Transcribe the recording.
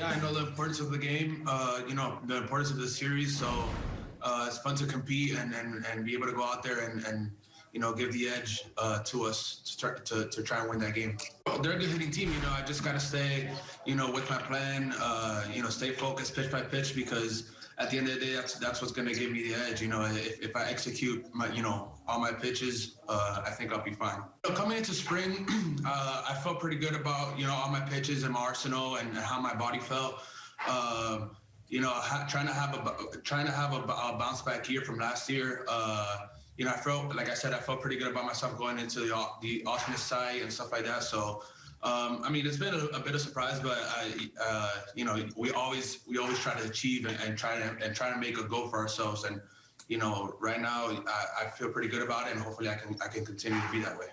Yeah, I know the importance of the game. Uh, you know the importance of the series. So uh, it's fun to compete and, and, and be able to go out there and, and you know give the edge uh, to us to start to, to try and win that game. They're a good hitting team. You know, I just gotta stay you know with my plan. Uh, you know, stay focused pitch by pitch because at the end of the day, that's that's what's gonna give me the edge. You know, if, if I execute my you know all my pitches, uh, I think I'll be fine. So coming into spring, uh, I felt pretty good about you know all my pitches and my arsenal and how my body felt. Uh, you know, ha- trying to have a trying to have a, a bounce back year from last year. Uh, you know, I felt like I said, I felt pretty good about myself going into the the alternate site and stuff like that. So. Um, I mean, it's been a, a, bit of surprise, but I, uh, you know, we always we always try to achieve and, and, try to and try to make a go for ourselves. And you know, right now I, I feel pretty good about it, and hopefully I can I can continue to be that way.